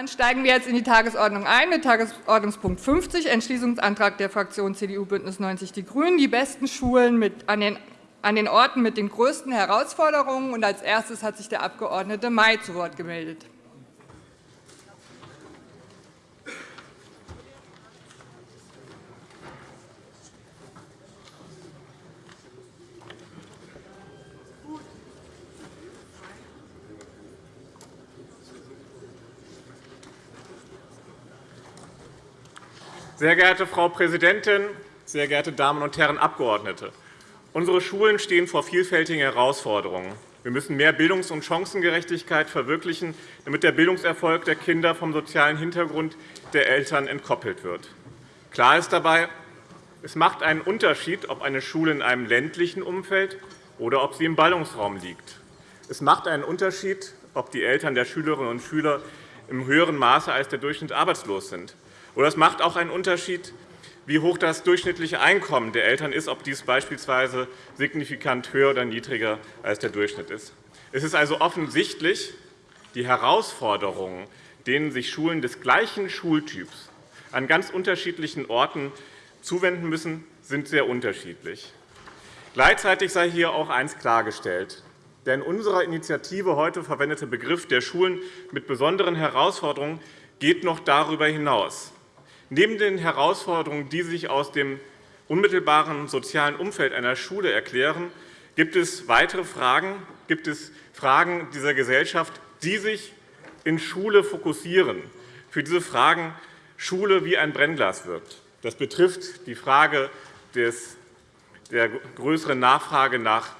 Dann steigen wir jetzt in die Tagesordnung ein mit Tagesordnungspunkt 50, Entschließungsantrag der Fraktion CDU BÜNDNIS 90 die GRÜNEN, die besten Schulen an den an den Orten mit den größten Herausforderungen. als erstes hat sich der Abg. May zu Wort gemeldet. Sehr geehrte Frau Präsidentin, sehr geehrte Damen und Herren Abgeordnete! Unsere Schulen stehen vor vielfältigen Herausforderungen. Wir müssen mehr Bildungs- und Chancengerechtigkeit verwirklichen, damit der Bildungserfolg der Kinder vom sozialen Hintergrund der Eltern entkoppelt wird. Klar ist dabei, es macht einen Unterschied, ob eine Schule in einem ländlichen Umfeld oder ob sie im Ballungsraum liegt. Es macht einen Unterschied, ob die Eltern der Schülerinnen und Schüler im höheren Maße als der Durchschnitt arbeitslos sind oder es macht auch einen Unterschied, wie hoch das durchschnittliche Einkommen der Eltern ist, ob dies beispielsweise signifikant höher oder niedriger als der Durchschnitt ist. Es ist also offensichtlich, die Herausforderungen, denen sich Schulen des gleichen Schultyps an ganz unterschiedlichen Orten zuwenden müssen, sind sehr unterschiedlich. Gleichzeitig sei hier auch eines klargestellt. Der in unserer Initiative heute verwendete Begriff der Schulen mit besonderen Herausforderungen geht noch darüber hinaus. Neben den Herausforderungen, die sich aus dem unmittelbaren sozialen Umfeld einer Schule erklären, gibt es weitere Fragen, gibt es Fragen dieser Gesellschaft, die sich in Schule fokussieren. Für diese Fragen Schule wie ein Brennglas wirkt. Das betrifft die Frage der größeren Nachfrage nach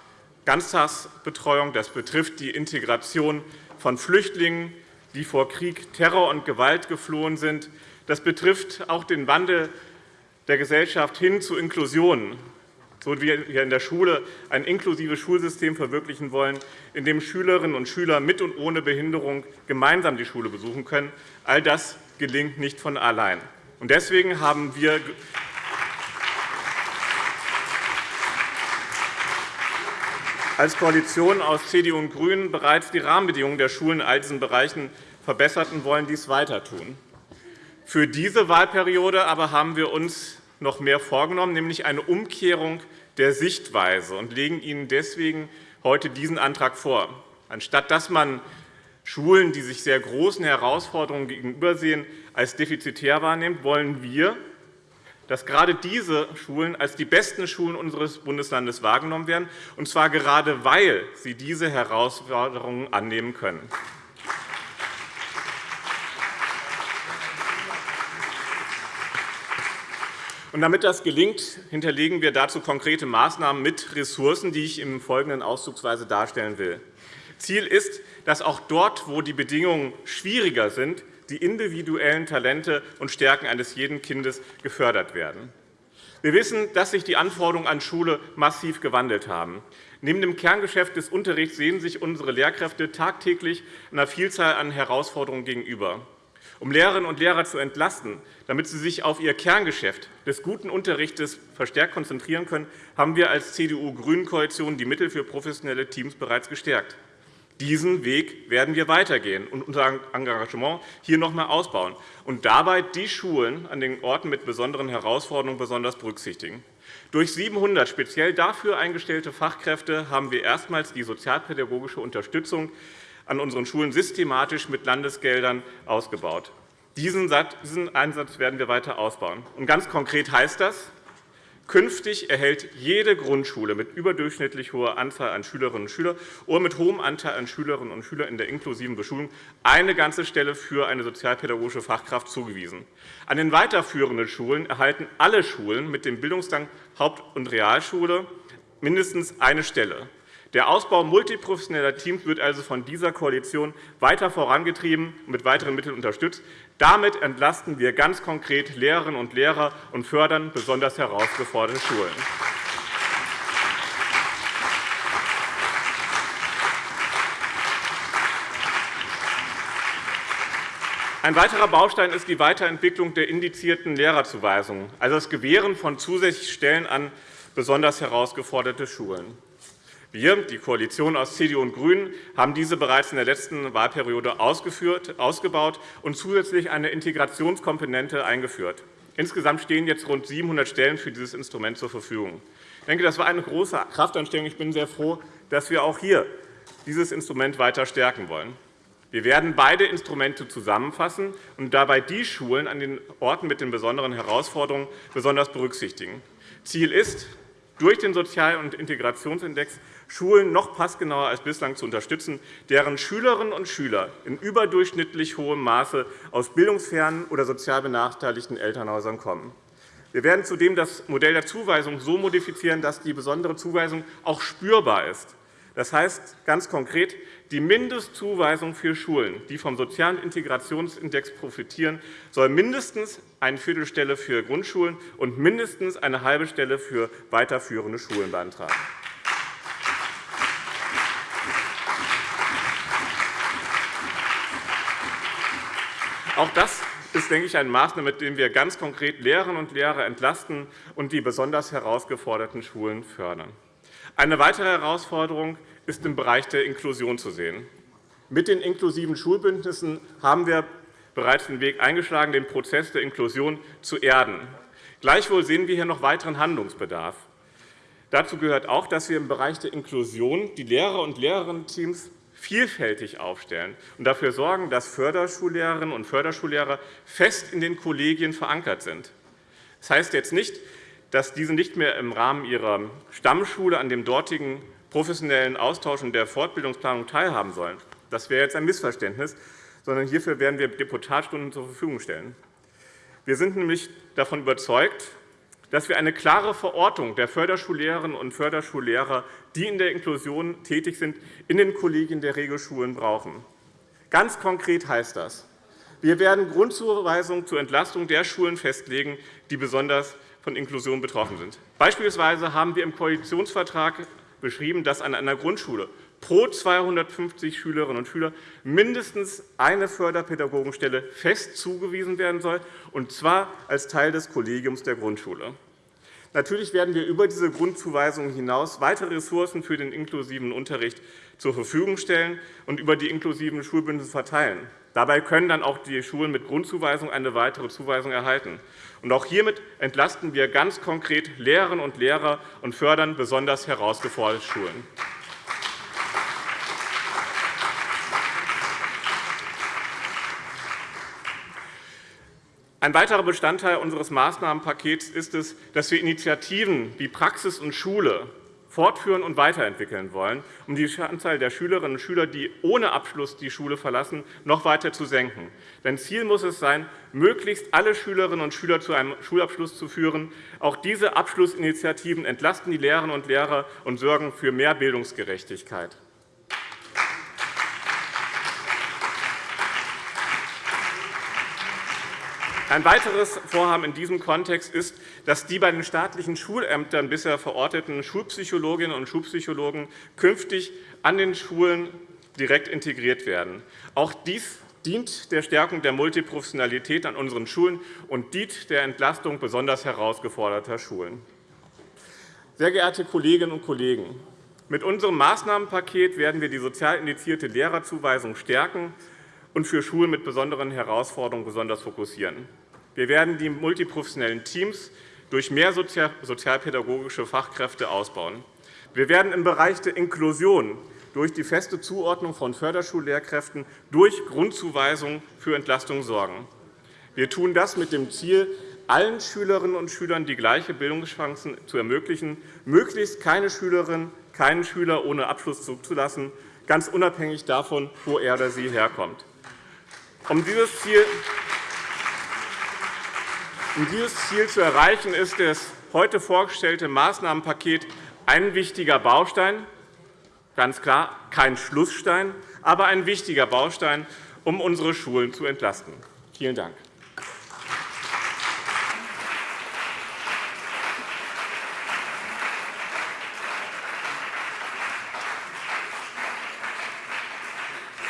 Ganztagsbetreuung. Das betrifft die Integration von Flüchtlingen, die vor Krieg, Terror und Gewalt geflohen sind. Das betrifft auch den Wandel der Gesellschaft hin zu Inklusion, so wie wir in der Schule ein inklusives Schulsystem verwirklichen wollen, in dem Schülerinnen und Schüler mit und ohne Behinderung gemeinsam die Schule besuchen können. All das gelingt nicht von allein. Deswegen haben wir als Koalition aus CDU und GRÜNEN bereits die Rahmenbedingungen der Schulen in all diesen Bereichen verbessert und wollen dies weiter tun. Für diese Wahlperiode aber haben wir uns noch mehr vorgenommen, nämlich eine Umkehrung der Sichtweise, und legen Ihnen deswegen heute diesen Antrag vor. Anstatt dass man Schulen, die sich sehr großen Herausforderungen gegenübersehen, als defizitär wahrnimmt, wollen wir, dass gerade diese Schulen als die besten Schulen unseres Bundeslandes wahrgenommen werden, und zwar gerade, weil sie diese Herausforderungen annehmen können. Damit das gelingt, hinterlegen wir dazu konkrete Maßnahmen mit Ressourcen, die ich im Folgenden auszugsweise darstellen will. Ziel ist, dass auch dort, wo die Bedingungen schwieriger sind, die individuellen Talente und Stärken eines jeden Kindes gefördert werden. Wir wissen, dass sich die Anforderungen an Schule massiv gewandelt haben. Neben dem Kerngeschäft des Unterrichts sehen sich unsere Lehrkräfte tagtäglich einer Vielzahl an Herausforderungen gegenüber. Um Lehrerinnen und Lehrer zu entlasten, damit sie sich auf ihr Kerngeschäft des guten Unterrichts verstärkt konzentrieren können, haben wir als CDU-Grünen-Koalition die Mittel für professionelle Teams bereits gestärkt. Diesen Weg werden wir weitergehen und unser Engagement hier noch einmal ausbauen und dabei die Schulen an den Orten mit besonderen Herausforderungen besonders berücksichtigen. Durch 700 speziell dafür eingestellte Fachkräfte haben wir erstmals die sozialpädagogische Unterstützung an unseren Schulen systematisch mit Landesgeldern ausgebaut. Diesen Einsatz werden wir weiter ausbauen. Und ganz konkret heißt das, Künftig erhält jede Grundschule mit überdurchschnittlich hoher Anzahl an Schülerinnen und Schülern oder mit hohem Anteil an Schülerinnen und Schülern in der inklusiven Beschulung eine ganze Stelle für eine sozialpädagogische Fachkraft zugewiesen. An den weiterführenden Schulen erhalten alle Schulen mit dem Bildungsgang Haupt- und Realschule mindestens eine Stelle. Der Ausbau multiprofessioneller Teams wird also von dieser Koalition weiter vorangetrieben und mit weiteren Mitteln unterstützt. Damit entlasten wir ganz konkret Lehrerinnen und Lehrer und fördern besonders herausgeforderte Schulen. Ein weiterer Baustein ist die Weiterentwicklung der indizierten Lehrerzuweisungen, also das Gewähren von zusätzlichen Stellen an besonders herausgeforderte Schulen. Wir, die Koalition aus CDU und GRÜNEN, haben diese bereits in der letzten Wahlperiode ausgebaut und zusätzlich eine Integrationskomponente eingeführt. Insgesamt stehen jetzt rund 700 Stellen für dieses Instrument zur Verfügung. Ich denke, das war eine große Kraftanstrengung. Ich bin sehr froh, dass wir auch hier dieses Instrument weiter stärken wollen. Wir werden beide Instrumente zusammenfassen und dabei die Schulen an den Orten mit den besonderen Herausforderungen besonders berücksichtigen. Ziel ist, durch den Sozial- und Integrationsindex Schulen noch passgenauer als bislang zu unterstützen, deren Schülerinnen und Schüler in überdurchschnittlich hohem Maße aus bildungsfernen oder sozial benachteiligten Elternhäusern kommen. Wir werden zudem das Modell der Zuweisung so modifizieren, dass die besondere Zuweisung auch spürbar ist. Das heißt ganz konkret, die Mindestzuweisung für Schulen, die vom Sozialen Integrationsindex profitieren, soll mindestens eine Viertelstelle für Grundschulen und mindestens eine halbe Stelle für weiterführende Schulen beantragen. Auch das ist, denke ich, eine Maßnahme, mit der wir ganz konkret Lehrerinnen und Lehrer entlasten und die besonders herausgeforderten Schulen fördern. Eine weitere Herausforderung ist im Bereich der Inklusion zu sehen. Mit den inklusiven Schulbündnissen haben wir bereits den Weg eingeschlagen, den Prozess der Inklusion zu erden. Gleichwohl sehen wir hier noch weiteren Handlungsbedarf. Dazu gehört auch, dass wir im Bereich der Inklusion die Lehrer- und Lehrerinnen-Teams vielfältig aufstellen und dafür sorgen, dass Förderschullehrerinnen und Förderschullehrer fest in den Kollegien verankert sind. Das heißt jetzt nicht, dass diese nicht mehr im Rahmen ihrer Stammschule an dem dortigen professionellen Austausch und der Fortbildungsplanung teilhaben sollen. Das wäre jetzt ein Missverständnis, sondern hierfür werden wir Deputatstunden zur Verfügung stellen. Wir sind nämlich davon überzeugt, dass wir eine klare Verortung der Förderschullehrerinnen und Förderschullehrer, die in der Inklusion tätig sind, in den Kollegien der Regelschulen brauchen. Ganz konkret heißt das, wir werden Grundzuweisungen zur Entlastung der Schulen festlegen, die besonders von Inklusion betroffen sind. Beispielsweise haben wir im Koalitionsvertrag beschrieben, dass an einer Grundschule pro 250 Schülerinnen und Schüler mindestens eine Förderpädagogenstelle fest zugewiesen werden soll, und zwar als Teil des Kollegiums der Grundschule. Natürlich werden wir über diese Grundzuweisungen hinaus weitere Ressourcen für den inklusiven Unterricht zur Verfügung stellen und über die inklusiven Schulbündnisse verteilen. Dabei können dann auch die Schulen mit Grundzuweisung eine weitere Zuweisung erhalten. Auch hiermit entlasten wir ganz konkret Lehrerinnen und Lehrer und fördern besonders herausgeforderte Schulen. Ein weiterer Bestandteil unseres Maßnahmenpakets ist es, dass wir Initiativen wie Praxis und Schule fortführen und weiterentwickeln wollen, um die Anzahl der Schülerinnen und Schüler, die ohne Abschluss die Schule verlassen, noch weiter zu senken. Denn Ziel muss es sein, möglichst alle Schülerinnen und Schüler zu einem Schulabschluss zu führen. Auch diese Abschlussinitiativen entlasten die Lehrerinnen und Lehrer und sorgen für mehr Bildungsgerechtigkeit. Ein weiteres Vorhaben in diesem Kontext ist, dass die bei den staatlichen Schulämtern bisher verorteten Schulpsychologinnen und Schulpsychologen künftig an den Schulen direkt integriert werden. Auch dies dient der Stärkung der Multiprofessionalität an unseren Schulen und dient der Entlastung besonders herausgeforderter Schulen. Sehr geehrte Kolleginnen und Kollegen, mit unserem Maßnahmenpaket werden wir die sozial indizierte Lehrerzuweisung stärken und für Schulen mit besonderen Herausforderungen besonders fokussieren. Wir werden die multiprofessionellen Teams durch mehr sozialpädagogische Fachkräfte ausbauen. Wir werden im Bereich der Inklusion durch die feste Zuordnung von Förderschullehrkräften durch Grundzuweisung für Entlastung sorgen. Wir tun das mit dem Ziel, allen Schülerinnen und Schülern die gleiche Bildungschancen zu ermöglichen, möglichst keine Schülerin, keinen Schüler ohne Abschluss zuzulassen, ganz unabhängig davon, wo er oder sie herkommt. Um dieses Ziel um dieses Ziel zu erreichen, ist das heute vorgestellte Maßnahmenpaket ein wichtiger Baustein, ganz klar kein Schlussstein, aber ein wichtiger Baustein, um unsere Schulen zu entlasten. Vielen Dank.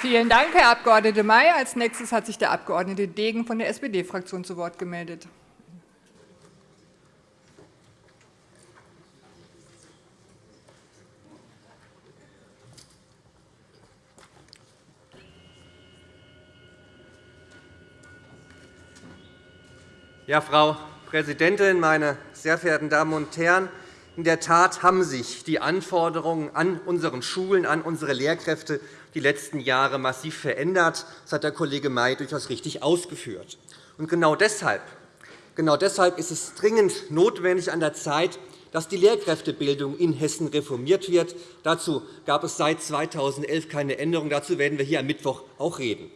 Vielen Dank, Herr Abg. May. Als nächstes hat sich der Abg. Degen von der SPD-Fraktion zu Wort gemeldet. Ja, Frau Präsidentin, meine sehr verehrten Damen und Herren! In der Tat haben sich die Anforderungen an unseren Schulen, an unsere Lehrkräfte die letzten Jahre massiv verändert. Das hat der Kollege May durchaus richtig ausgeführt. Und genau deshalb, genau deshalb ist es dringend notwendig an der Zeit, dass die Lehrkräftebildung in Hessen reformiert wird. Dazu gab es seit 2011 keine Änderung. Dazu werden wir hier am Mittwoch auch reden.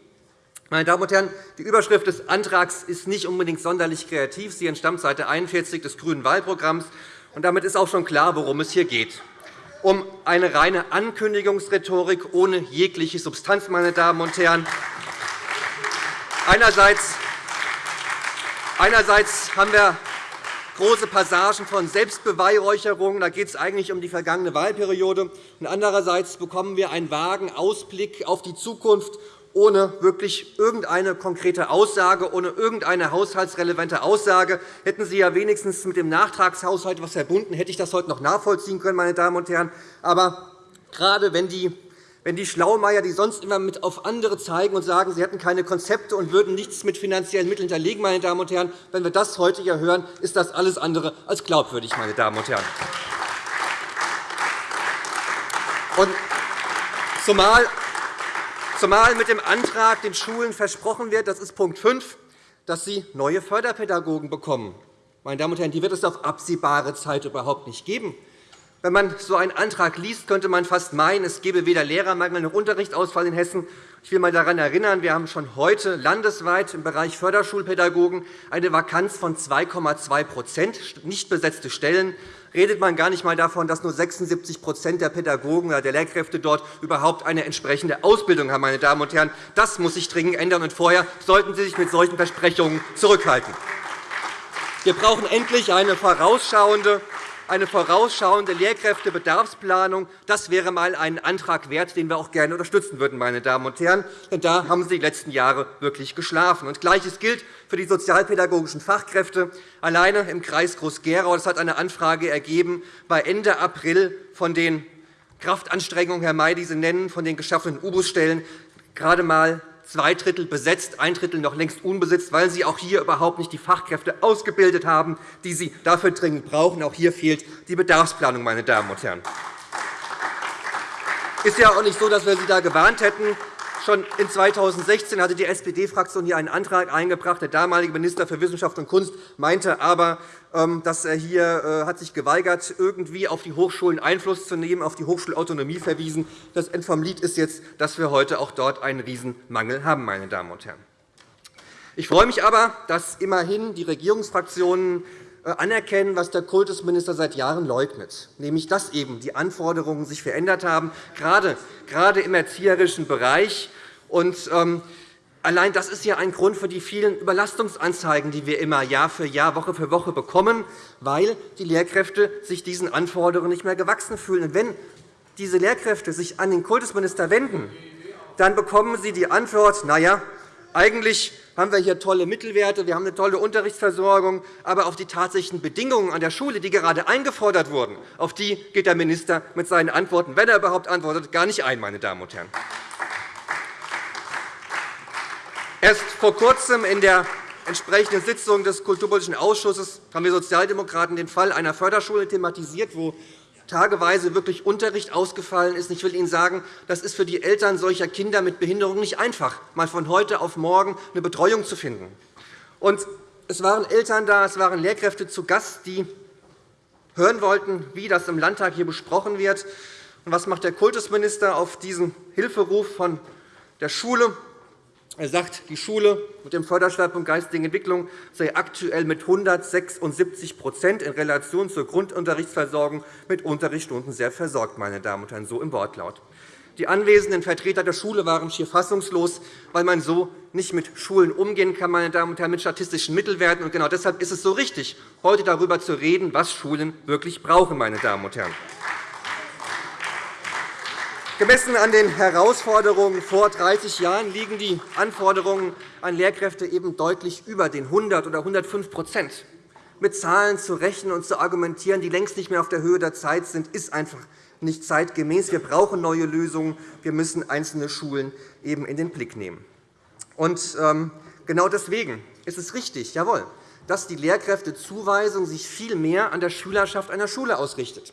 Meine Damen und Herren, die Überschrift des Antrags ist nicht unbedingt sonderlich kreativ. Sie entstammt Seite 41 des Grünen Wahlprogramms. Und damit ist auch schon klar, worum es hier geht. Um eine reine Ankündigungsrhetorik ohne jegliche Substanz, meine Damen und Herren. Einerseits Einerseits haben wir große Passagen von Selbstbeweihräucherung. Da geht es eigentlich um die vergangene Wahlperiode. Und andererseits bekommen wir einen vagen Ausblick auf die Zukunft ohne wirklich irgendeine konkrete Aussage, ohne irgendeine haushaltsrelevante Aussage. Hätten Sie ja wenigstens mit dem Nachtragshaushalt etwas verbunden, hätte ich das heute noch nachvollziehen können. Meine Damen und Herren. Aber gerade wenn die wenn die Schlaumeier, die sonst immer mit auf andere zeigen und sagen, sie hätten keine Konzepte und würden nichts mit finanziellen Mitteln hinterlegen, meine Damen und Herren, wenn wir das heute hier hören, ist das alles andere als glaubwürdig, meine Damen und Herren. Und zumal, zumal mit dem Antrag den Schulen versprochen wird, das ist Punkt 5, dass sie neue Förderpädagogen bekommen. Meine Damen und Herren, die wird es auf absehbare Zeit überhaupt nicht geben. Wenn man so einen Antrag liest, könnte man fast meinen, es gebe weder Lehrermangel noch Unterrichtsausfall in Hessen. Ich will einmal daran erinnern, wir haben schon heute landesweit im Bereich Förderschulpädagogen eine Vakanz von 2,2% nicht besetzte Stellen. Redet man gar nicht einmal davon, dass nur 76% der Pädagogen oder der Lehrkräfte dort überhaupt eine entsprechende Ausbildung haben. Meine Damen und Herren. Das muss sich dringend ändern, und vorher sollten Sie sich mit solchen Versprechungen zurückhalten. Wir brauchen endlich eine vorausschauende eine vorausschauende Lehrkräftebedarfsplanung. Das wäre einmal ein Antrag wert, den wir auch gerne unterstützen würden. Meine Damen und Herren. Denn da haben Sie die letzten Jahre wirklich geschlafen. Und Gleiches gilt für die sozialpädagogischen Fachkräfte. Alleine im Kreis Groß-Gerau hat eine Anfrage ergeben, bei Ende April von den Kraftanstrengungen, Herr May, die Sie nennen, von den geschaffenen U-Bus-Stellen gerade einmal zwei Drittel besetzt, ein Drittel noch längst unbesetzt, weil Sie auch hier überhaupt nicht die Fachkräfte ausgebildet haben, die Sie dafür dringend brauchen. Auch hier fehlt die Bedarfsplanung. Meine Damen und Herren. Es ist ja auch nicht so, dass wir Sie da gewarnt hätten. Schon in 2016 hatte die SPD-Fraktion hier einen Antrag eingebracht. Der damalige Minister für Wissenschaft und Kunst meinte aber, dass er hier äh, hat sich geweigert, irgendwie auf die Hochschulen Einfluss zu nehmen, auf die Hochschulautonomie verwiesen. Das Ende vom Lied ist jetzt, dass wir heute auch dort einen Riesenmangel haben. Meine Damen und Herren. Ich freue mich aber, dass immerhin die Regierungsfraktionen äh, anerkennen, was der Kultusminister seit Jahren leugnet, nämlich dass eben die Anforderungen sich verändert haben, gerade im erzieherischen Bereich. Und, ähm, Allein das ist ja ein Grund für die vielen Überlastungsanzeigen, die wir immer Jahr für Jahr, Woche für Woche bekommen, weil die Lehrkräfte sich diesen Anforderungen nicht mehr gewachsen fühlen. Und wenn diese Lehrkräfte sich an den Kultusminister wenden, dann bekommen sie die Antwort, na ja, eigentlich haben wir hier tolle Mittelwerte, wir haben eine tolle Unterrichtsversorgung, aber auf die tatsächlichen Bedingungen an der Schule, die gerade eingefordert wurden, auf die geht der Minister mit seinen Antworten, wenn er überhaupt antwortet, gar nicht ein. Meine Damen und Herren. Erst vor Kurzem in der entsprechenden Sitzung des Kulturpolitischen Ausschusses haben wir Sozialdemokraten den Fall einer Förderschule thematisiert, wo tageweise wirklich Unterricht ausgefallen ist. Ich will Ihnen sagen, das ist für die Eltern solcher Kinder mit Behinderung nicht einfach, mal von heute auf morgen eine Betreuung zu finden. Und es waren Eltern da, es waren Lehrkräfte zu Gast, die hören wollten, wie das im Landtag hier besprochen wird. Und was macht der Kultusminister auf diesen Hilferuf von der Schule? Er sagt, die Schule mit dem Förderschwerpunkt Geistige Entwicklung sei aktuell mit 176% in Relation zur Grundunterrichtsversorgung mit Unterrichtsstunden sehr versorgt, meine Damen und Herren, so im Wortlaut. Die anwesenden Vertreter der Schule waren schier fassungslos, weil man so nicht mit Schulen umgehen kann, meine Damen und Herren, mit statistischen Mittelwerten. Und genau deshalb ist es so richtig, heute darüber zu reden, was Schulen wirklich brauchen. Meine Damen und Herren. Gemessen an den Herausforderungen vor 30 Jahren liegen die Anforderungen an Lehrkräfte eben deutlich über den 100 oder 105% Mit Zahlen zu rechnen und zu argumentieren, die längst nicht mehr auf der Höhe der Zeit sind, ist einfach nicht zeitgemäß. Wir brauchen neue Lösungen. Wir müssen einzelne Schulen eben in den Blick nehmen. Und ähm, genau deswegen ist es richtig, jawohl, dass die Lehrkräftezuweisung sich viel mehr an der Schülerschaft einer Schule ausrichtet.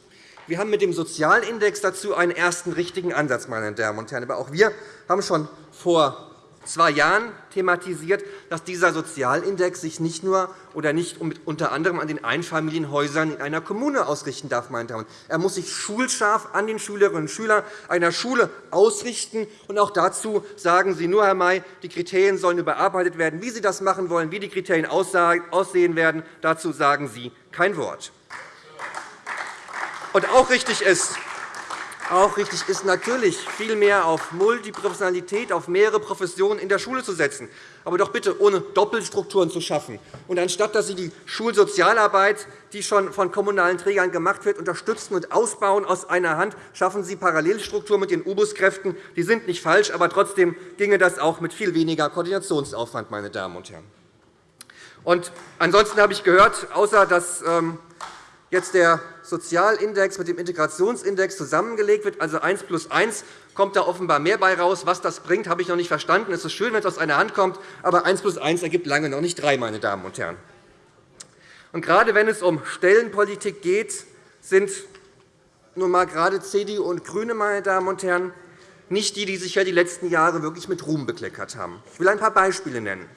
Wir haben mit dem Sozialindex dazu einen ersten richtigen Ansatz, meine Damen und Herren. Aber auch wir haben schon vor zwei Jahren thematisiert, dass dieser Sozialindex sich nicht nur oder nicht unter anderem an den Einfamilienhäusern in einer Kommune ausrichten darf. Meine Damen. Er muss sich schulscharf an den Schülerinnen und Schülern einer Schule ausrichten. Und auch dazu sagen Sie nur, Herr May, die Kriterien sollen überarbeitet werden. Wie Sie das machen wollen, wie die Kriterien aussehen werden, dazu sagen Sie kein Wort. Und auch richtig ist, auch richtig ist natürlich, viel mehr auf Multiprofessionalität, auf mehrere Professionen in der Schule zu setzen, aber doch bitte ohne Doppelstrukturen zu schaffen. Und anstatt dass Sie die Schulsozialarbeit, die schon von kommunalen Trägern gemacht wird, unterstützen und ausbauen aus einer Hand, schaffen Sie Parallelstrukturen mit den U-Bus-Kräften. Die sind nicht falsch, aber trotzdem ginge das auch mit viel weniger Koordinationsaufwand. Meine Damen und Herren. Und ansonsten habe ich gehört, außer dass ähm, jetzt der Sozialindex mit dem Integrationsindex zusammengelegt wird, also 1 plus 1, kommt da offenbar mehr bei raus. Was das bringt, habe ich noch nicht verstanden. Es ist schön, wenn es aus einer Hand kommt, aber 1 plus 1 ergibt lange noch nicht 3, meine Damen und Herren. Und gerade wenn es um Stellenpolitik geht, sind nun einmal gerade CDU und GRÜNE, meine Damen und Herren, nicht die, die sich ja die letzten Jahre wirklich mit Ruhm bekleckert haben. Ich will ein paar Beispiele nennen.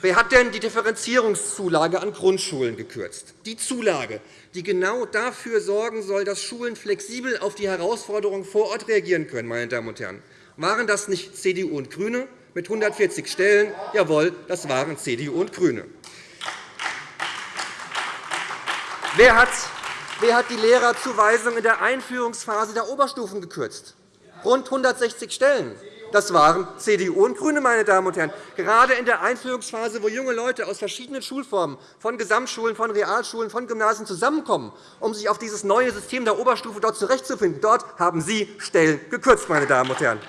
Wer hat denn die Differenzierungszulage an Grundschulen gekürzt? Die Zulage, die genau dafür sorgen soll, dass Schulen flexibel auf die Herausforderungen vor Ort reagieren können. Meine Damen und Herren. Waren das nicht CDU und GRÜNE mit 140 Stellen? Jawohl, das waren CDU und GRÜNE. Wer hat, die Lehrerzuweisung in der Einführungsphase der Oberstufen gekürzt? Rund 160 Stellen. Das waren CDU und GRÜNE, meine Damen und Herren. Gerade in der Einführungsphase, wo junge Leute aus verschiedenen Schulformen, von Gesamtschulen, von Realschulen, von Gymnasien zusammenkommen, um sich auf dieses neue System der Oberstufe dort zurechtzufinden, dort haben Sie Stellen gekürzt, meine Damen und Herren.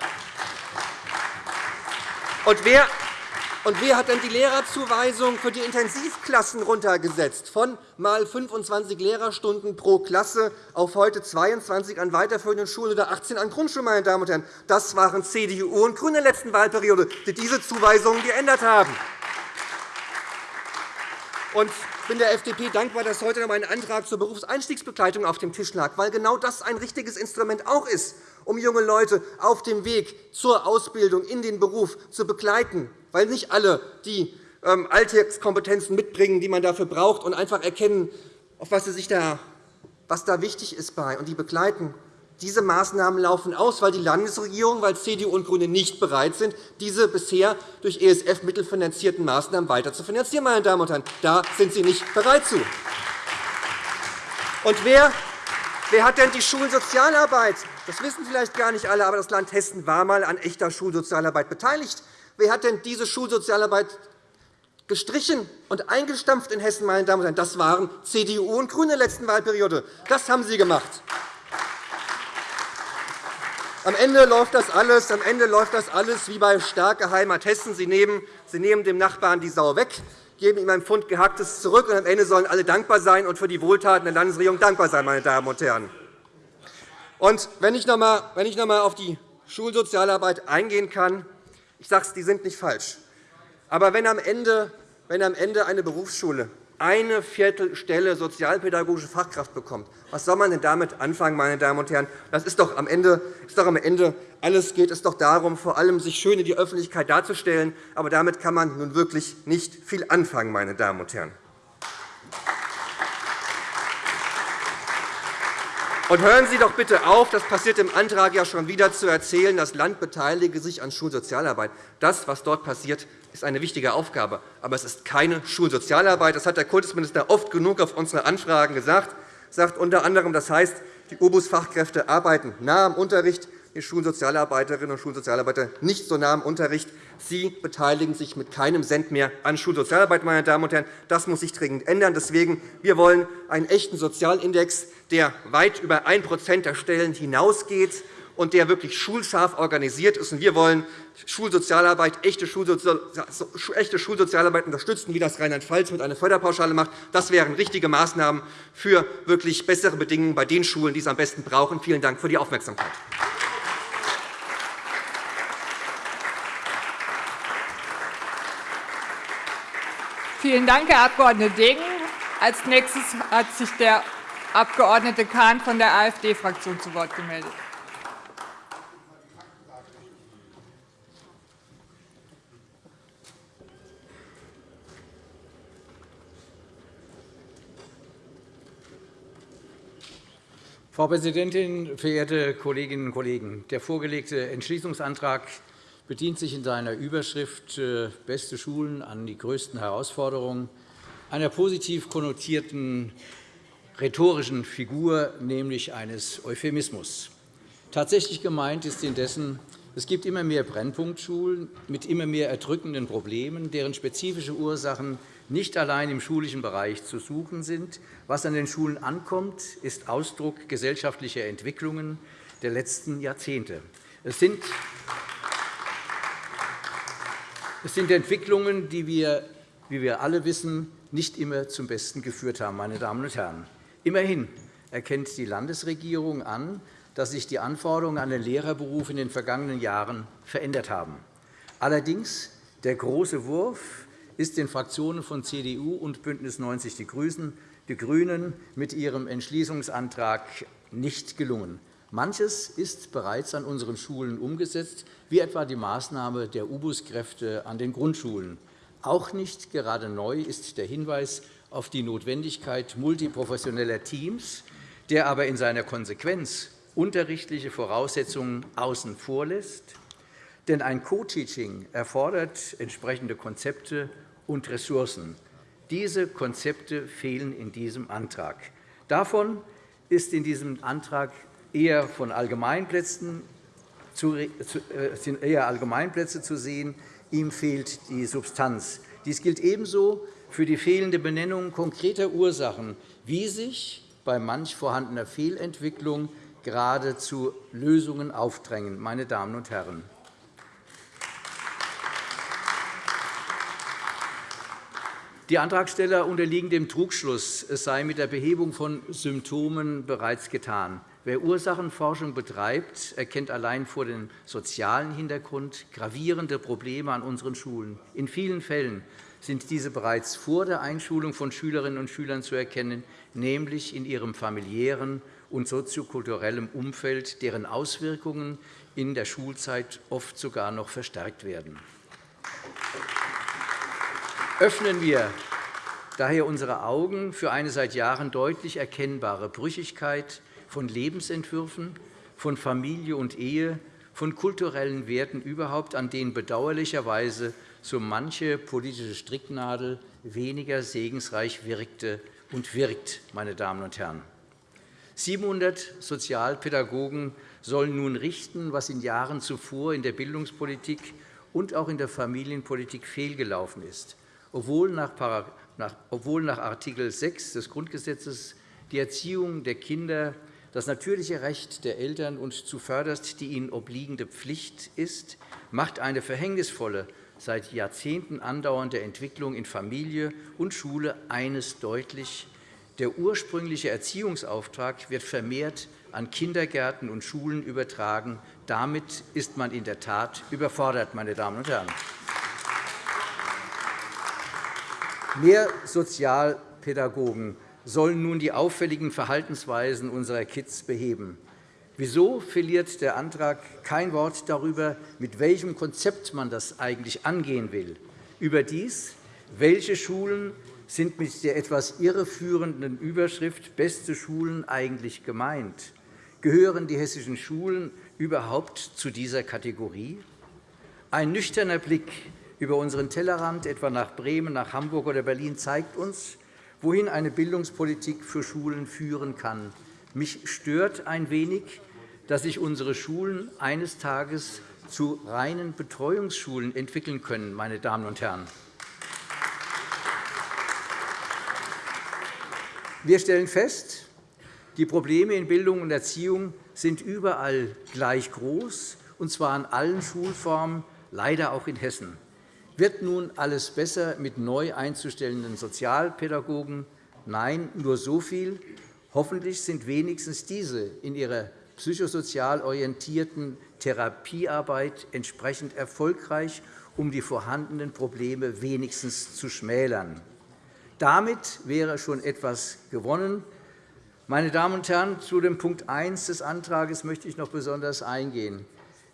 Und wer und wer hat denn die Lehrerzuweisung für die Intensivklassen runtergesetzt, von mal 25 Lehrerstunden pro Klasse auf heute 22 an weiterführenden Schulen oder 18 an Grundschulen? Meine Damen und Herren. Das waren CDU und GRÜNE in der letzten Wahlperiode, die diese Zuweisungen geändert haben. Ich bin der FDP dankbar, dass heute noch ein Antrag zur Berufseinstiegsbegleitung auf dem Tisch lag, weil genau das ein richtiges Instrument auch ist, um junge Leute auf dem Weg zur Ausbildung in den Beruf zu begleiten weil nicht alle die ähm, Alltagskompetenzen mitbringen, die man dafür braucht, und einfach erkennen, auf was, sie sich da, was da wichtig ist bei, und die begleiten. Diese Maßnahmen laufen aus, weil die Landesregierung, weil CDU und GRÜNE nicht bereit sind, diese bisher durch ESF-Mittel finanzierten Maßnahmen weiter zu finanzieren. Meine Damen und Herren. Da sind Sie nicht bereit zu. Und wer, wer hat denn die Schulsozialarbeit? Das wissen vielleicht gar nicht alle, aber das Land Hessen war einmal an echter Schulsozialarbeit beteiligt. Wer hat denn diese Schulsozialarbeit gestrichen und eingestampft in Hessen? Meine Damen und Herren? Das waren CDU und GRÜNE in der letzten Wahlperiode. Das haben Sie gemacht. Am Ende läuft das alles, am Ende läuft das alles wie bei starke Heimat Hessen. Sie nehmen, Sie nehmen dem Nachbarn die Sau weg, geben ihm ein Pfund Gehacktes zurück, und am Ende sollen alle dankbar sein und für die Wohltaten der Landesregierung dankbar sein. Meine Damen und Herren. Und wenn ich noch einmal auf die Schulsozialarbeit eingehen kann, ich sage es, die sind nicht falsch. Aber wenn am Ende, wenn am Ende eine Berufsschule eine Viertelstelle sozialpädagogische Fachkraft bekommt, was soll man denn damit anfangen, meine Damen und Herren? Das ist doch am Ende, ist doch am Ende alles geht es doch darum, vor allem sich schön in die Öffentlichkeit darzustellen. Aber damit kann man nun wirklich nicht viel anfangen, meine Damen und Herren. Und hören Sie doch bitte auf, das passiert im Antrag ja schon wieder, zu erzählen, das Land beteilige sich an Schulsozialarbeit. Das, was dort passiert, ist eine wichtige Aufgabe. Aber es ist keine Schulsozialarbeit. Das hat der Kultusminister oft genug auf unsere Anfragen gesagt. Er sagt unter anderem, das heißt, die OBUS-Fachkräfte arbeiten nah am Unterricht, die Schulsozialarbeiterinnen und Schulsozialarbeiter nicht so nah am Unterricht. Sie beteiligen sich mit keinem Cent mehr an Schulsozialarbeit. Meine Damen und Herren. Das muss sich dringend ändern. Deswegen wir wollen einen echten Sozialindex, der weit über 1% der Stellen hinausgeht und der wirklich schulscharf organisiert ist. Wir wollen Schulsozialarbeit, echte Schulsozialarbeit unterstützen, wie das Rheinland-Pfalz mit einer Förderpauschale macht. Das wären richtige Maßnahmen für wirklich bessere Bedingungen bei den Schulen, die es am besten brauchen. Vielen Dank für die Aufmerksamkeit. Vielen Dank, Herr Abg. Degen. Als nächstes hat sich der Abg. Kahn von der AfD-Fraktion zu Wort gemeldet. Frau Präsidentin, verehrte Kolleginnen und Kollegen! Der vorgelegte Entschließungsantrag bedient sich in seiner Überschrift äh, Beste Schulen an die größten Herausforderungen einer positiv konnotierten rhetorischen Figur, nämlich eines Euphemismus. Tatsächlich gemeint ist indessen, es gibt immer mehr Brennpunktschulen mit immer mehr erdrückenden Problemen, deren spezifische Ursachen nicht allein im schulischen Bereich zu suchen sind. Was an den Schulen ankommt, ist Ausdruck gesellschaftlicher Entwicklungen der letzten Jahrzehnte. Es sind es sind Entwicklungen, die wir, wie wir alle wissen, nicht immer zum Besten geführt haben. Meine Damen und Herren. Immerhin erkennt die Landesregierung an, dass sich die Anforderungen an den Lehrerberuf in den vergangenen Jahren verändert haben. Allerdings der große Wurf ist den Fraktionen von CDU und BÜNDNIS 90 die GRÜNEN mit ihrem Entschließungsantrag nicht gelungen. Manches ist bereits an unseren Schulen umgesetzt, wie etwa die Maßnahme der U-Bus-Kräfte an den Grundschulen. Auch nicht gerade neu ist der Hinweis auf die Notwendigkeit multiprofessioneller Teams, der aber in seiner Konsequenz unterrichtliche Voraussetzungen außen vor lässt. Denn ein Co-Teaching erfordert entsprechende Konzepte und Ressourcen. Diese Konzepte fehlen in diesem Antrag. Davon ist in diesem Antrag eher von Allgemeinplätzen zu, äh, sind eher Allgemeinplätze zu sehen. Ihm fehlt die Substanz. Dies gilt ebenso für die fehlende Benennung konkreter Ursachen, wie sich bei manch vorhandener Fehlentwicklung gerade zu Lösungen aufdrängen. Meine Damen und Herren. Die Antragsteller unterliegen dem Trugschluss, es sei mit der Behebung von Symptomen bereits getan. Wer Ursachenforschung betreibt, erkennt allein vor dem sozialen Hintergrund gravierende Probleme an unseren Schulen. In vielen Fällen sind diese bereits vor der Einschulung von Schülerinnen und Schülern zu erkennen, nämlich in ihrem familiären und soziokulturellem Umfeld, deren Auswirkungen in der Schulzeit oft sogar noch verstärkt werden. Öffnen wir daher unsere Augen für eine seit Jahren deutlich erkennbare Brüchigkeit von Lebensentwürfen, von Familie und Ehe, von kulturellen Werten überhaupt, an denen bedauerlicherweise so manche politische Stricknadel weniger segensreich wirkte und wirkt. Meine Damen und Herren. 700 Sozialpädagogen sollen nun richten, was in Jahren zuvor in der Bildungspolitik und auch in der Familienpolitik fehlgelaufen ist obwohl nach Art. 6 des Grundgesetzes die Erziehung der Kinder das natürliche Recht der Eltern und zuvörderst die ihnen obliegende Pflicht ist, macht eine verhängnisvolle, seit Jahrzehnten andauernde Entwicklung in Familie und Schule eines deutlich. Der ursprüngliche Erziehungsauftrag wird vermehrt an Kindergärten und Schulen übertragen. Damit ist man in der Tat überfordert, meine Damen und Herren. Mehr Sozialpädagogen sollen nun die auffälligen Verhaltensweisen unserer Kids beheben. Wieso verliert der Antrag kein Wort darüber, mit welchem Konzept man das eigentlich angehen will? Überdies, welche Schulen sind mit der etwas irreführenden Überschrift Beste Schulen eigentlich gemeint? Gehören die hessischen Schulen überhaupt zu dieser Kategorie? Ein nüchterner Blick über unseren Tellerrand, etwa nach Bremen, nach Hamburg oder Berlin, zeigt uns, wohin eine Bildungspolitik für Schulen führen kann. Mich stört ein wenig, dass sich unsere Schulen eines Tages zu reinen Betreuungsschulen entwickeln können. Meine Damen und Herren. Wir stellen fest, die Probleme in Bildung und Erziehung sind überall gleich groß, und zwar in allen Schulformen, leider auch in Hessen. Wird nun alles besser mit neu einzustellenden Sozialpädagogen? Nein, nur so viel. Hoffentlich sind wenigstens diese in ihrer psychosozial orientierten Therapiearbeit entsprechend erfolgreich um die vorhandenen Probleme wenigstens zu schmälern. Damit wäre schon etwas gewonnen. Meine Damen und Herren, zu dem Punkt 1 des Antrags möchte ich noch besonders eingehen.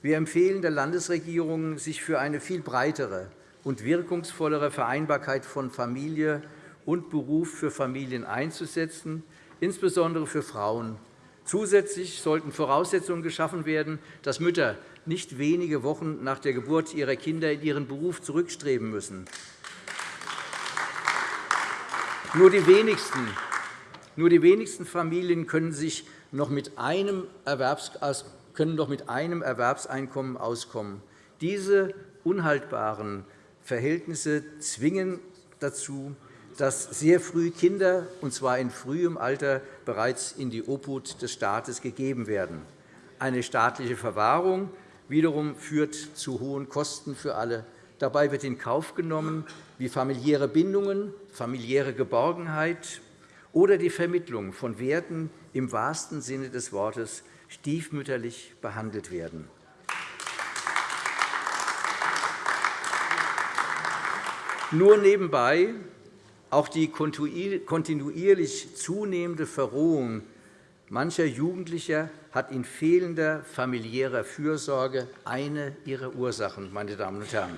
Wir empfehlen der Landesregierung, sich für eine viel breitere und wirkungsvollere Vereinbarkeit von Familie und Beruf für Familien einzusetzen, insbesondere für Frauen. Zusätzlich sollten Voraussetzungen geschaffen werden, dass Mütter nicht wenige Wochen nach der Geburt ihrer Kinder in ihren Beruf zurückstreben müssen. Nur die wenigsten nur die wenigsten Familien können, sich noch mit einem mit einem Erwerbseinkommen auskommen. Diese unhaltbaren Verhältnisse zwingen dazu, dass sehr früh Kinder, und zwar in frühem Alter, bereits in die Obhut des Staates gegeben werden. Eine staatliche Verwahrung wiederum führt zu hohen Kosten für alle. Dabei wird in Kauf genommen, wie familiäre Bindungen, familiäre Geborgenheit oder die Vermittlung von Werten im wahrsten Sinne des Wortes stiefmütterlich behandelt werden. Nur nebenbei auch die kontinuierlich zunehmende Verrohung mancher Jugendlicher hat in fehlender familiärer Fürsorge eine ihrer Ursachen. Meine Damen und Herren.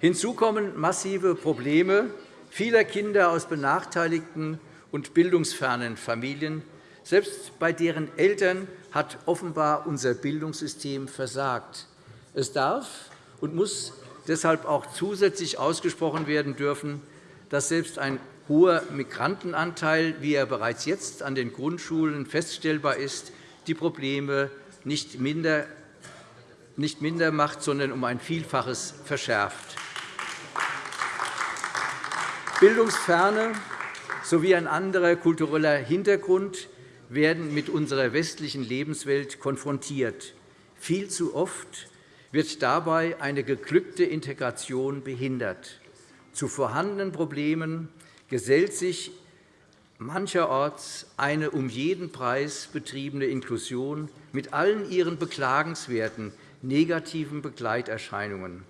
Hinzu kommen massive Probleme vieler Kinder aus benachteiligten und bildungsfernen Familien. Selbst bei deren Eltern hat offenbar unser Bildungssystem versagt. Es darf und muss deshalb auch zusätzlich ausgesprochen werden dürfen, dass selbst ein hoher Migrantenanteil, wie er bereits jetzt an den Grundschulen feststellbar ist, die Probleme nicht minder, nicht minder macht, sondern um ein Vielfaches verschärft. Bildungsferne sowie ein anderer kultureller Hintergrund werden mit unserer westlichen Lebenswelt konfrontiert. Viel zu oft wird dabei eine geglückte Integration behindert. Zu vorhandenen Problemen gesellt sich mancherorts eine um jeden Preis betriebene Inklusion mit allen ihren beklagenswerten negativen Begleiterscheinungen.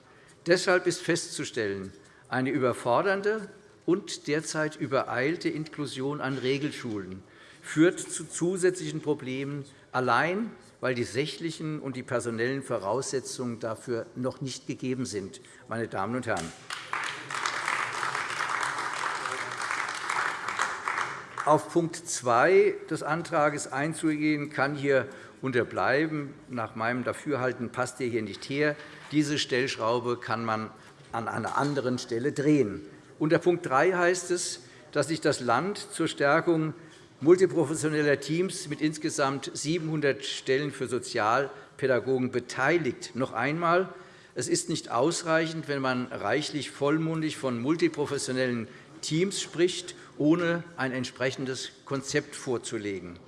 Deshalb ist festzustellen, eine überfordernde und derzeit übereilte Inklusion an Regelschulen führt zu zusätzlichen Problemen, allein weil die sächlichen und die personellen Voraussetzungen dafür noch nicht gegeben sind. Meine Damen und Herren. Auf Punkt 2 des Antrags einzugehen, kann hier unterbleiben. Nach meinem Dafürhalten passt er hier nicht her. Diese Stellschraube kann man an einer anderen Stelle drehen. Unter Punkt 3 heißt es, dass sich das Land zur Stärkung multiprofessioneller Teams mit insgesamt 700 Stellen für Sozialpädagogen beteiligt. Noch einmal, es ist nicht ausreichend, wenn man reichlich vollmundig von multiprofessionellen Teams spricht, ohne ein entsprechendes Konzept vorzulegen.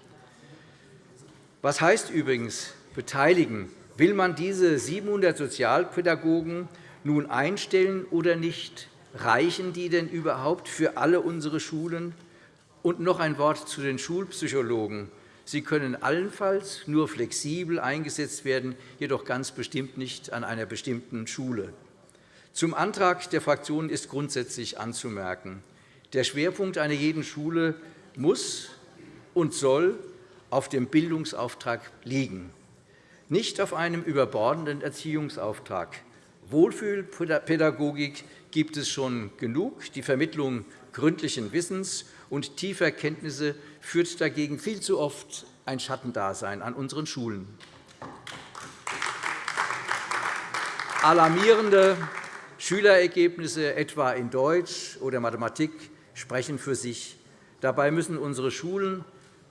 Was heißt übrigens beteiligen? Will man diese 700 Sozialpädagogen nun einstellen oder nicht? Reichen die denn überhaupt für alle unsere Schulen? Und noch ein Wort zu den Schulpsychologen. Sie können allenfalls nur flexibel eingesetzt werden, jedoch ganz bestimmt nicht an einer bestimmten Schule. Zum Antrag der Fraktionen ist grundsätzlich anzumerken, der Schwerpunkt einer jeden Schule muss und soll auf dem Bildungsauftrag liegen, nicht auf einem überbordenden Erziehungsauftrag. Wohlfühlpädagogik gibt es schon genug. Die Vermittlung gründlichen Wissens und tiefer Kenntnisse führt dagegen viel zu oft ein Schattendasein an unseren Schulen. Alarmierende Schülerergebnisse, etwa in Deutsch oder Mathematik, sprechen für sich. Dabei müssen unsere Schulen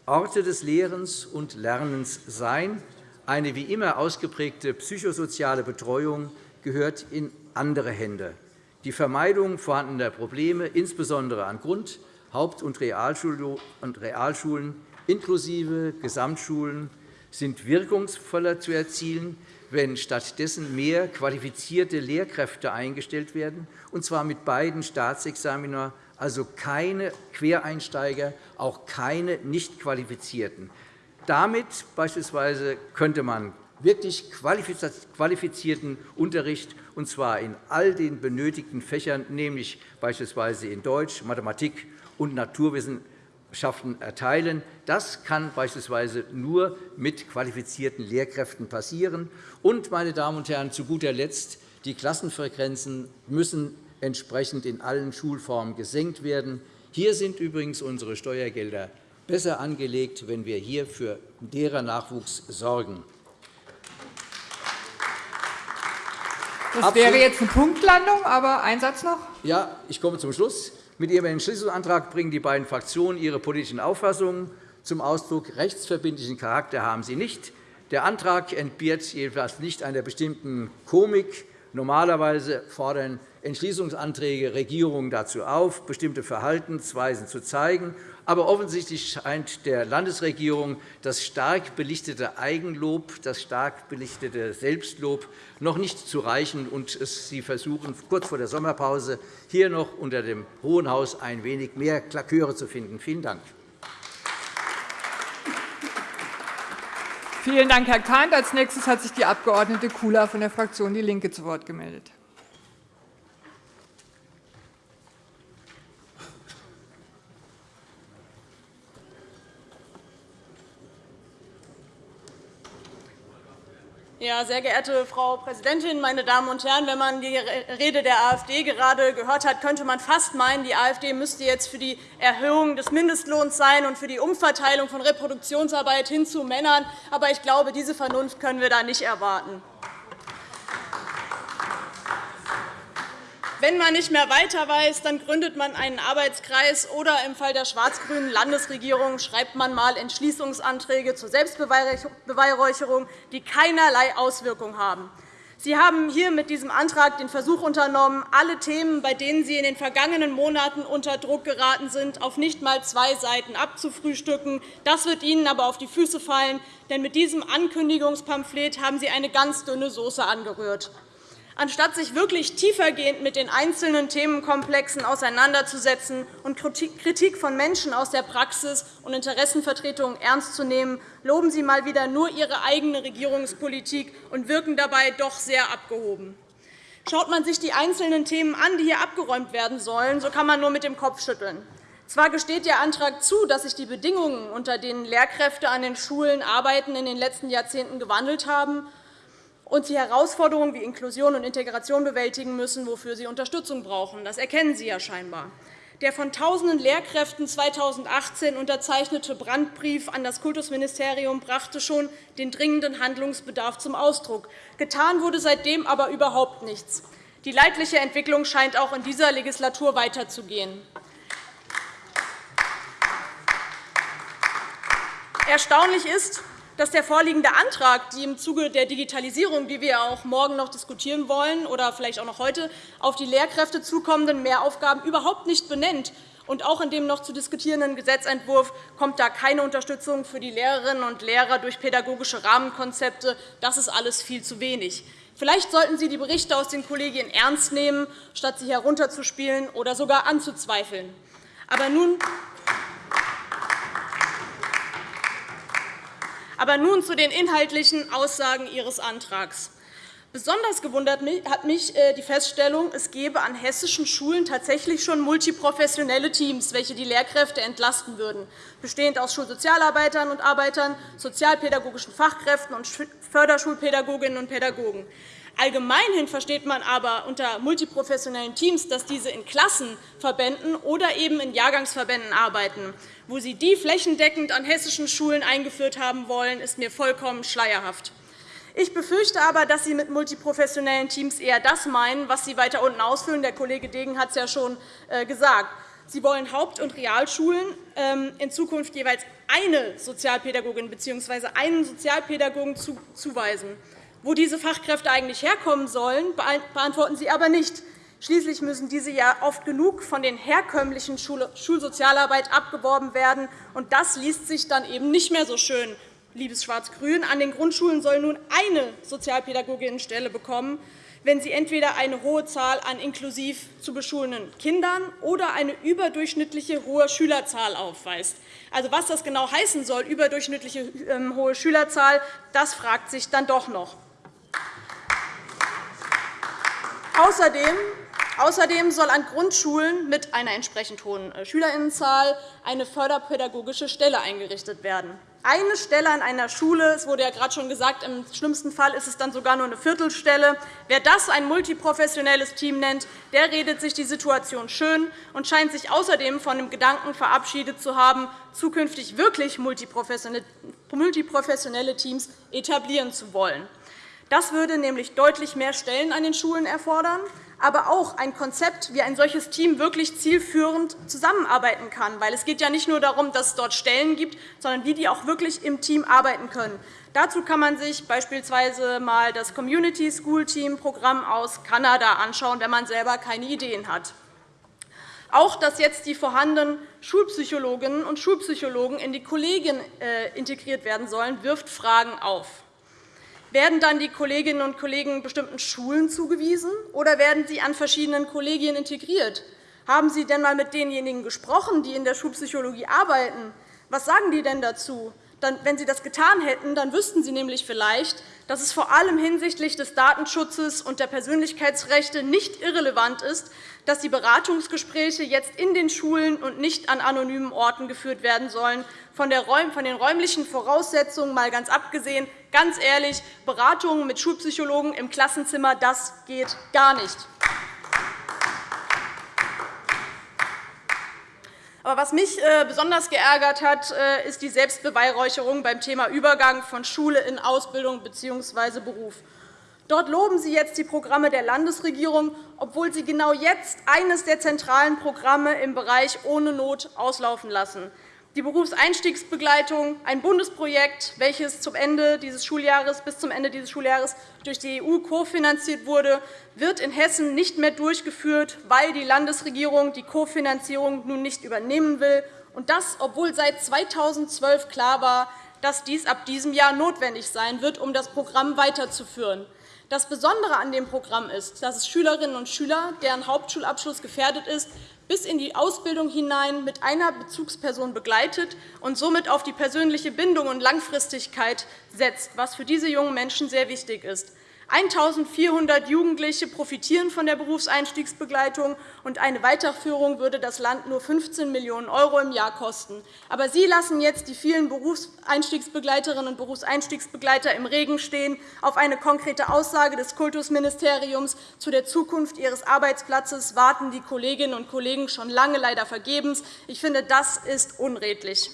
Orte des Lehrens und Lernens sein. Eine wie immer ausgeprägte psychosoziale Betreuung gehört in andere Hände die Vermeidung vorhandener Probleme, insbesondere an Grund-, Haupt- und Realschulen inklusive Gesamtschulen, sind wirkungsvoller zu erzielen, wenn stattdessen mehr qualifizierte Lehrkräfte eingestellt werden, und zwar mit beiden Staatsexamina, also keine Quereinsteiger, auch keine nicht qualifizierten. Damit beispielsweise könnte man wirklich qualifizierten Unterricht und zwar in all den benötigten Fächern, nämlich beispielsweise in Deutsch, Mathematik und Naturwissenschaften erteilen. Das kann beispielsweise nur mit qualifizierten Lehrkräften passieren. Und, meine Damen und Herren, zu guter Letzt, die Klassenfrequenzen müssen entsprechend in allen Schulformen gesenkt werden. Hier sind übrigens unsere Steuergelder besser angelegt, wenn wir hier für Lehrernachwuchs sorgen. Das wäre jetzt eine Punktlandung, aber ein Satz noch. Ja, ich komme zum Schluss. Mit Ihrem Entschließungsantrag bringen die beiden Fraktionen ihre politischen Auffassungen zum Ausdruck. Rechtsverbindlichen Charakter haben sie nicht. Der Antrag entbehrt jedenfalls nicht einer bestimmten Komik. Normalerweise fordern Entschließungsanträge Regierungen dazu auf, bestimmte Verhaltensweisen zu zeigen aber offensichtlich scheint der Landesregierung das stark belichtete Eigenlob, das stark belichtete Selbstlob noch nicht zu reichen. Und Sie versuchen kurz vor der Sommerpause hier noch unter dem Hohen Haus ein wenig mehr Klaköre zu finden. Vielen Dank. Vielen Dank, Herr Kahnt. Als nächstes hat sich die Abg. Kula von der Fraktion DIE LINKE zu Wort gemeldet. Ja, sehr geehrte Frau Präsidentin, meine Damen und Herren! Wenn man die Rede der AfD gerade gehört hat, könnte man fast meinen, die AfD müsste jetzt für die Erhöhung des Mindestlohns sein und für die Umverteilung von Reproduktionsarbeit hin zu Männern. Aber ich glaube, diese Vernunft können wir da nicht erwarten. Wenn man nicht mehr weiter weiß, dann gründet man einen Arbeitskreis oder im Fall der schwarz-grünen Landesregierung schreibt man einmal Entschließungsanträge zur Selbstbeweihräucherung, die keinerlei Auswirkung haben. Sie haben hier mit diesem Antrag den Versuch unternommen, alle Themen, bei denen Sie in den vergangenen Monaten unter Druck geraten sind, auf nicht einmal zwei Seiten abzufrühstücken. Das wird Ihnen aber auf die Füße fallen, denn mit diesem Ankündigungspamphlet haben Sie eine ganz dünne Soße angerührt. Anstatt sich wirklich tiefergehend mit den einzelnen Themenkomplexen auseinanderzusetzen und Kritik von Menschen aus der Praxis und Interessenvertretungen ernst zu nehmen, loben Sie einmal wieder nur Ihre eigene Regierungspolitik und wirken dabei doch sehr abgehoben. Schaut man sich die einzelnen Themen an, die hier abgeräumt werden sollen, so kann man nur mit dem Kopf schütteln. Zwar gesteht Ihr Antrag zu, dass sich die Bedingungen, unter denen Lehrkräfte an den Schulen arbeiten, in den letzten Jahrzehnten gewandelt haben und sie Herausforderungen wie Inklusion und Integration bewältigen müssen, wofür sie Unterstützung brauchen. Das erkennen Sie ja scheinbar. Der von tausenden Lehrkräften 2018 unterzeichnete Brandbrief an das Kultusministerium brachte schon den dringenden Handlungsbedarf zum Ausdruck. Getan wurde seitdem aber überhaupt nichts. Die leidliche Entwicklung scheint auch in dieser Legislatur weiterzugehen. Erstaunlich ist, dass der vorliegende Antrag die im Zuge der Digitalisierung, die wir auch morgen noch diskutieren wollen oder vielleicht auch noch heute, auf die Lehrkräfte zukommenden Mehraufgaben überhaupt nicht benennt. Und auch in dem noch zu diskutierenden Gesetzentwurf kommt da keine Unterstützung für die Lehrerinnen und Lehrer durch pädagogische Rahmenkonzepte. Das ist alles viel zu wenig. Vielleicht sollten Sie die Berichte aus den Kollegien ernst nehmen, statt sie herunterzuspielen oder sogar anzuzweifeln. Aber nun Aber nun zu den inhaltlichen Aussagen Ihres Antrags. Besonders gewundert hat mich äh, die Feststellung, es gebe an hessischen Schulen tatsächlich schon multiprofessionelle Teams, welche die Lehrkräfte entlasten würden, bestehend aus Schulsozialarbeitern und Arbeitern, sozialpädagogischen Fachkräften und Förderschulpädagoginnen und Pädagogen. Allgemeinhin versteht man aber unter multiprofessionellen Teams, dass diese in Klassenverbänden oder eben in Jahrgangsverbänden arbeiten. Wo Sie die flächendeckend an hessischen Schulen eingeführt haben wollen, ist mir vollkommen schleierhaft. Ich befürchte aber, dass Sie mit multiprofessionellen Teams eher das meinen, was Sie weiter unten ausführen. Der Kollege Degen hat es ja schon äh, gesagt. Sie wollen Haupt- und Realschulen ähm, in Zukunft jeweils eine Sozialpädagogin bzw. einen Sozialpädagogen zuweisen. Wo diese Fachkräfte eigentlich herkommen sollen, beantworten Sie aber nicht. Schließlich müssen diese ja oft genug von den herkömmlichen Schulsozialarbeit abgeworben werden. und Das liest sich dann eben nicht mehr so schön, liebes Schwarz-Grün. An den Grundschulen soll nun eine Sozialpädagoginnenstelle bekommen, wenn sie entweder eine hohe Zahl an inklusiv zu beschulenden Kindern oder eine überdurchschnittliche hohe Schülerzahl aufweist. Also, was das genau heißen soll, überdurchschnittliche ähm, hohe Schülerzahl, das fragt sich dann doch noch. Außerdem Außerdem soll an Grundschulen mit einer entsprechend hohen äh, Schülerinnenzahl eine förderpädagogische Stelle eingerichtet werden. Eine Stelle an einer Schule, es wurde ja gerade schon gesagt, im schlimmsten Fall ist es dann sogar nur eine Viertelstelle. Wer das ein multiprofessionelles Team nennt, der redet sich die Situation schön und scheint sich außerdem von dem Gedanken verabschiedet zu haben, zukünftig wirklich multiprofessionelle Teams etablieren zu wollen. Das würde nämlich deutlich mehr Stellen an den Schulen erfordern aber auch ein Konzept, wie ein solches Team wirklich zielführend zusammenarbeiten kann. Weil es geht ja nicht nur darum, dass es dort Stellen gibt, sondern wie die auch wirklich im Team arbeiten können. Dazu kann man sich beispielsweise einmal das Community School Team Programm aus Kanada anschauen, wenn man selber keine Ideen hat. Auch dass jetzt die vorhandenen Schulpsychologinnen und Schulpsychologen in die Kollegien äh, integriert werden sollen, wirft Fragen auf. Werden dann die Kolleginnen und Kollegen bestimmten Schulen zugewiesen, oder werden sie an verschiedenen Kollegien integriert? Haben Sie denn einmal mit denjenigen gesprochen, die in der Schulpsychologie arbeiten? Was sagen die denn dazu? wenn Sie das getan hätten, dann wüssten Sie nämlich vielleicht, dass es vor allem hinsichtlich des Datenschutzes und der Persönlichkeitsrechte nicht irrelevant ist, dass die Beratungsgespräche jetzt in den Schulen und nicht an anonymen Orten geführt werden sollen. Von den räumlichen Voraussetzungen mal ganz abgesehen, ganz ehrlich, Beratungen mit Schulpsychologen im Klassenzimmer, das geht gar nicht. Aber was mich äh, besonders geärgert hat, äh, ist die Selbstbeweihräucherung beim Thema Übergang von Schule in Ausbildung bzw. Beruf. Dort loben Sie jetzt die Programme der Landesregierung, obwohl Sie genau jetzt eines der zentralen Programme im Bereich Ohne Not auslaufen lassen. Die Berufseinstiegsbegleitung, ein Bundesprojekt, welches zum Ende dieses Schuljahres, bis zum Ende dieses Schuljahres durch die EU kofinanziert wurde, wird in Hessen nicht mehr durchgeführt, weil die Landesregierung die Kofinanzierung nun nicht übernehmen will, und das, obwohl seit 2012 klar war, dass dies ab diesem Jahr notwendig sein wird, um das Programm weiterzuführen. Das Besondere an dem Programm ist, dass es Schülerinnen und Schüler, deren Hauptschulabschluss gefährdet ist, bis in die Ausbildung hinein mit einer Bezugsperson begleitet und somit auf die persönliche Bindung und Langfristigkeit setzt, was für diese jungen Menschen sehr wichtig ist. 1.400 Jugendliche profitieren von der Berufseinstiegsbegleitung, und eine Weiterführung würde das Land nur 15 Millionen € im Jahr kosten. Aber Sie lassen jetzt die vielen Berufseinstiegsbegleiterinnen und Berufseinstiegsbegleiter im Regen stehen. Auf eine konkrete Aussage des Kultusministeriums zu der Zukunft ihres Arbeitsplatzes warten die Kolleginnen und Kollegen schon lange leider vergebens. Ich finde, das ist unredlich.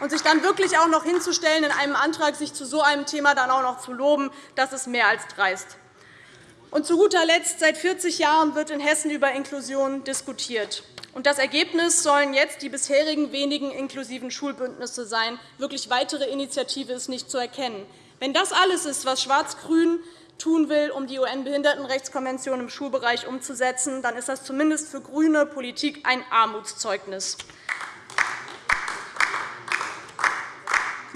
Und sich dann wirklich auch noch hinzustellen, in einem Antrag sich zu so einem Thema dann auch noch zu loben, das ist mehr als dreist. Und zu guter Letzt, seit 40 Jahren wird in Hessen über Inklusion diskutiert. Und das Ergebnis sollen jetzt die bisherigen wenigen inklusiven Schulbündnisse sein. Wirklich weitere Initiative ist nicht zu erkennen. Wenn das alles ist, was Schwarz-Grün tun will, um die UN-Behindertenrechtskonvention im Schulbereich umzusetzen, dann ist das zumindest für grüne Politik ein Armutszeugnis.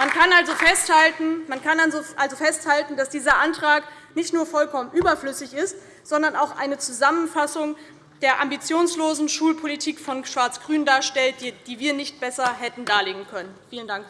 Man kann also festhalten, man kann also, also festhalten, dass dieser Antrag nicht nur vollkommen überflüssig ist, sondern auch eine Zusammenfassung der ambitionslosen Schulpolitik von Schwarz-Grün darstellt, die wir nicht besser hätten darlegen können. Vielen Dank.